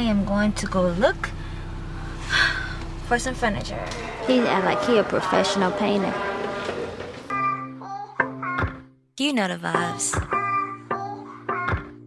I am going to go look for some furniture. He's act like he a professional painter. You know the vibes.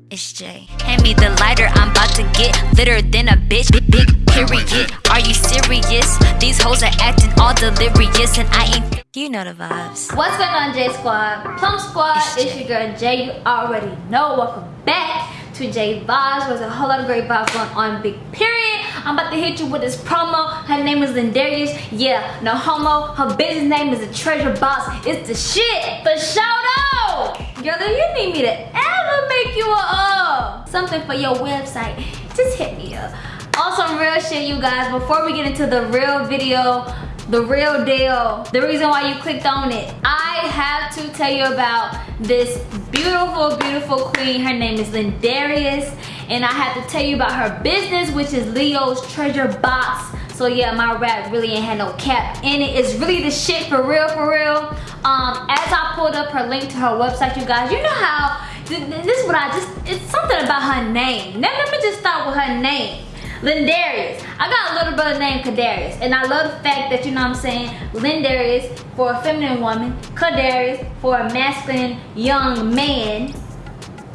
It's Jay. Hand me the lighter, I'm about to get litter than a bitch. Big, big period. Are you serious? These hoes are acting all delirious, and I ain't. You know the vibes. What's going on, J Squad? Plum Squad, It's it's, Jay. your girl Jay. You already know. Welcome back to J Vibes. There's a whole lot of great vibes going on. Big period. I'm about to hit you with this promo. Her name is Lindarius. Yeah, no homo. Her business name is a treasure box. It's the shit. For shout out. Girl, you need me to ever make you a uh, something for your website, just hit me up. Also, real shit, you guys. Before we get into the real video, the real deal, the reason why you clicked on it, I have to tell you about this beautiful, beautiful queen. Her name is Lindarius, and I have to tell you about her business, which is Leo's Treasure Box. So yeah, my rap really ain't had no cap in it. It's really the shit for real, for real. Um, as I pulled up her link to her website, you guys, you know how th- th- this is what I just. It's something about her name. Let, let me just start with her name. Lindarius. I got a little brother named Kadarius. And I love the fact that, you know what I'm saying, Lindarius for a feminine woman, Kadarius for a masculine young man.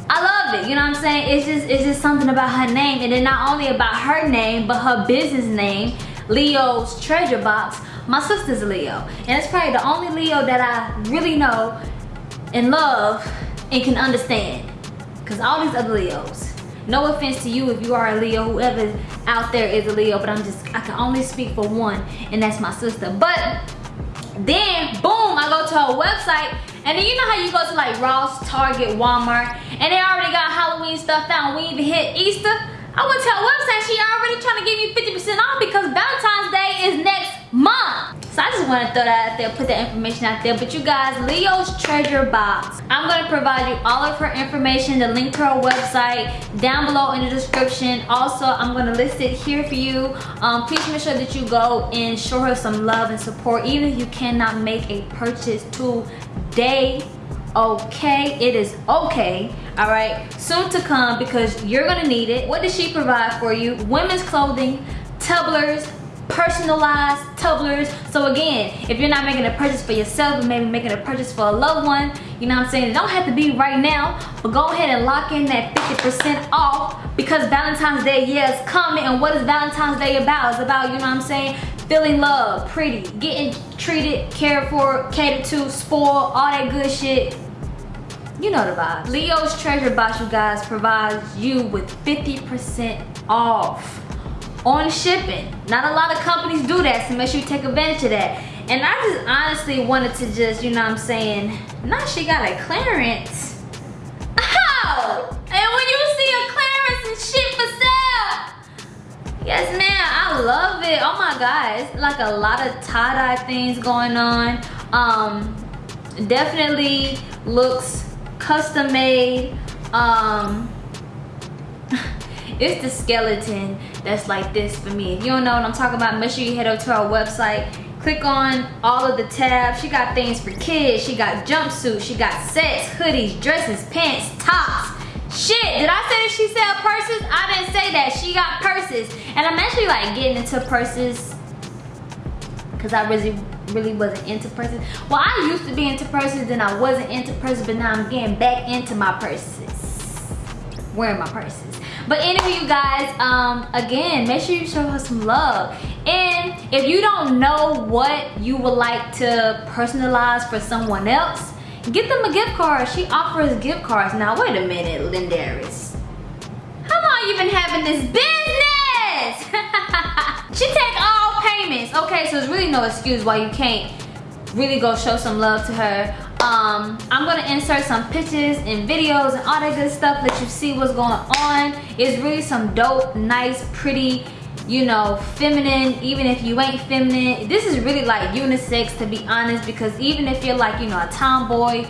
I love it, you know what I'm saying? It's just it's just something about her name. And then not only about her name, but her business name, Leo's Treasure Box. My sister's Leo. And it's probably the only Leo that I really know and love and can understand. Cause all these other Leos. No offense to you if you are a Leo, whoever out there is a Leo, but I'm just I can only speak for one, and that's my sister. But then boom, I go to her website, and then you know how you go to like Ross, Target, Walmart, and they already got Halloween stuff out. We even hit Easter. I went to her website, she already trying to give me 50% off because Valentine's Day is next month. So I just want to throw that out there, put that information out there. But you guys, Leo's Treasure Box. I'm going to provide you all of her information, the link to her website down below in the description. Also, I'm going to list it here for you. Um, please make sure that you go and show her some love and support, even if you cannot make a purchase today okay it is okay all right soon to come because you're gonna need it what does she provide for you women's clothing tumblers personalized tumblers so again if you're not making a purchase for yourself maybe making a purchase for a loved one you know what i'm saying? It don't have to be right now but go ahead and lock in that 50 percent off because valentine's day yeah is coming. And what is valentine's day about? It's about you know what i'm saying? Feeling love, pretty, getting treated, cared for, catered to, spoiled, all that good shit. You know the vibes. Leo's Treasure Box, you guys, provides you with 50% off on shipping. Not a lot of companies do that, so make sure you take advantage of that. And I just honestly wanted to just, you know what I'm saying, now she got a clearance. Ow! And when you see a clearance and shit for sale, Yes, ma'am. I love it. Oh my god, it's like a lot of tie-dye things going on. Um, definitely looks custom made. Um, it's the skeleton that's like this for me. If you don't know what I'm talking about, make sure you head over to our website. Click on all of the tabs. She got things for kids. She got jumpsuits. She got sets, hoodies, dresses, pants, tops. Shit, did I say that she sell purses? I didn't say that. She got purses. And I'm actually like getting into purses because I really really wasn't into purses. Well, I used to be into purses, then I wasn't into purses, but now I'm getting back into my purses. Wearing my purses. But anyway, you guys, um, again, make sure you show her some love. And if you don't know what you would like to personalize for someone else, get them a gift card. She offers gift cards. Now, wait a minute, Lindarius. How long you been having this business? she take all payments. Okay, so there's really no excuse why you can't really go show some love to her. Um, I'm gonna insert some pictures and videos and all that good stuff. Let you see what's going on. It's really some dope, nice, pretty, you know, feminine. Even if you ain't feminine, this is really like unisex to be honest. Because even if you're like, you know, a tomboy,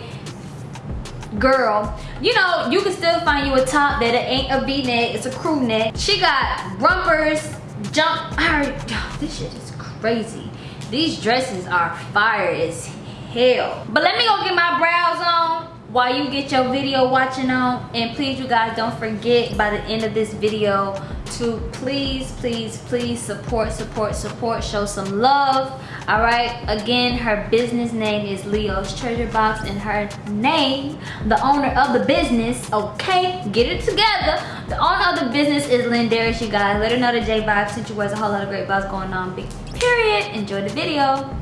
girl you know you can still find you a top that it ain't a v-neck it's a crew neck she got rumpers jump already- this shit is crazy these dresses are fire as hell but let me go get my brows on while you get your video watching on and please you guys don't forget by the end of this video to please, please, please support, support, support, show some love. All right. Again, her business name is Leo's Treasure Box, and her name, the owner of the business, okay, get it together. The owner of the business is Lindarius, you guys. Let her know that J Vibes sent you was a whole lot of great vibes going on. Big period. Enjoy the video.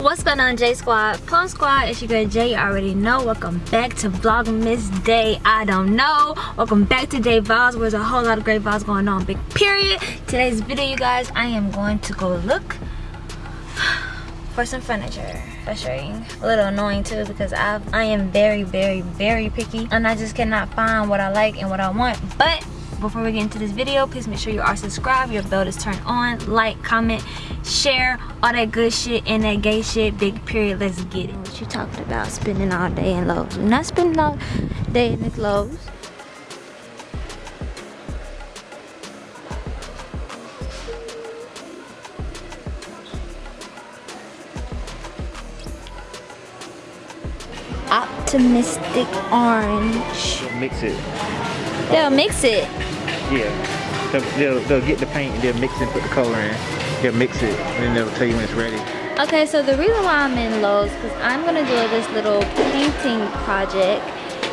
What's going on J Squad? Plum Squad, it's your girl J, you already know. Welcome back to Vlogmas Day, I don't know. Welcome back to Day Vlogs, where there's a whole lot of great vibes going on, big period. Today's video, you guys, I am going to go look for some furniture. Frustrating, a little annoying too because I, I am very, very, very picky and I just cannot find what I like and what I want. But before we get into this video please make sure you are subscribed your bell is turned on like comment share all that good shit and that gay shit big period let's get it. What you talking about? Spending all day in Lowe's. We're not spending all day in the Lowe's. Optimistic orange. Mix it. They'll mix it yeah. They'll, they'll, get the paint and they'll mix it and put the color in. They'll mix it and then they'll tell you when it's ready. Okay, so the reason why I'm in Lowe's because I'm gonna do this little painting project.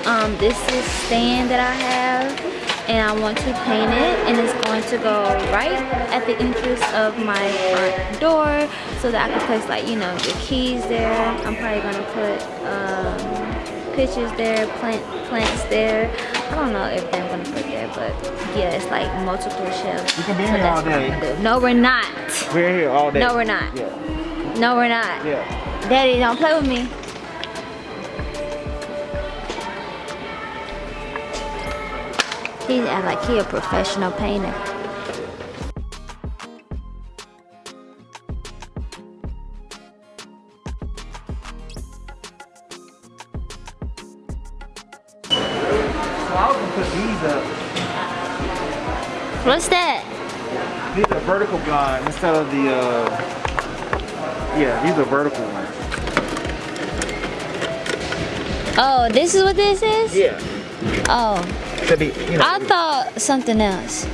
Um, this is stand that I have and I want to paint it and it's going to go right at the entrance of my front door so that I can place like, you know, the keys there. I'm probably gonna put um, pictures there, plant plants there. I don't know if they're gonna put there, but yeah, it's like multiple shelves. We can be so here all day. No, we're not. We're here all day. No, we're not. Yeah. No, we're not. Yeah. Daddy, don't play with me. He act like he a professional painter. What's that? These are vertical blind instead of the, uh, yeah, these are vertical ones. Oh, this is what this is? Yeah. Oh. Be, you know, I thought something else.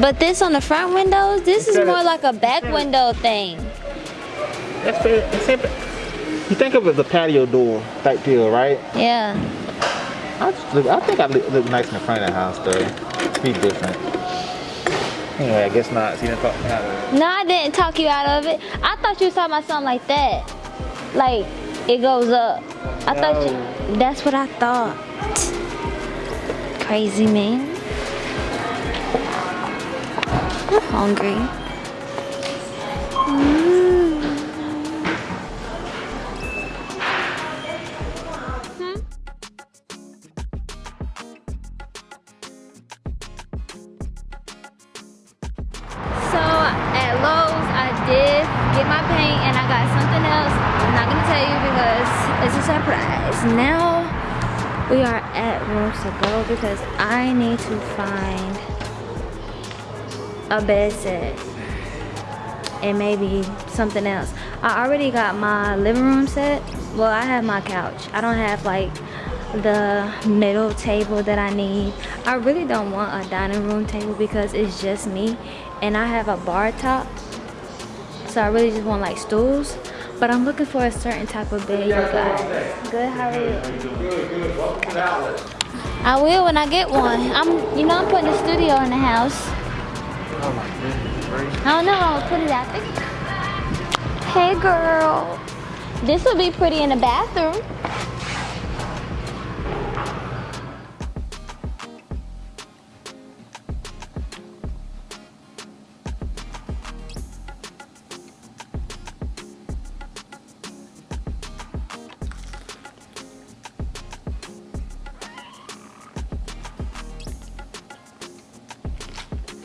But this on the front windows, this is more like a back window thing. That's fair. You think of it as a patio door type deal, right? Yeah. I, I think I look, look nice in the front of the house though be different. Anyway, I guess not. So you didn't talk me out of it. No, I didn't talk you out of it. I thought you was talking about something like that. Like, it goes up. I no. thought you, that's what I thought. Crazy man. I'm hungry. Mm. Now we are at rooms to go because I need to find a bed set and maybe something else. I already got my living room set. Well, I have my couch. I don't have like the middle table that I need. I really don't want a dining room table because it's just me and I have a bar top. So I really just want like stools. But I'm looking for a certain type of bed, you guys. Good, how are you? I will when I get one. I'm, you know, I'm putting a studio in the house. I don't know, I'll put it out there. Hey girl. This will be pretty in the bathroom.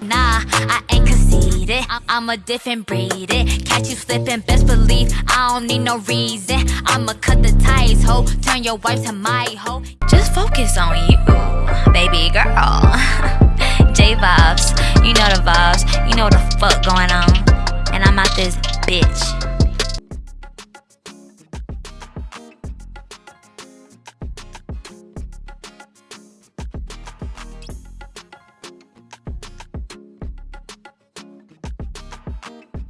Nah, I ain't conceited. I'm a different breed. Catch you slipping, best believe I don't need no reason. I'ma cut the ties, ho. Turn your wife to my hoe. Just focus on you, baby girl. J vibes, you know the vibes. You know the fuck going on. And I'm out this bitch.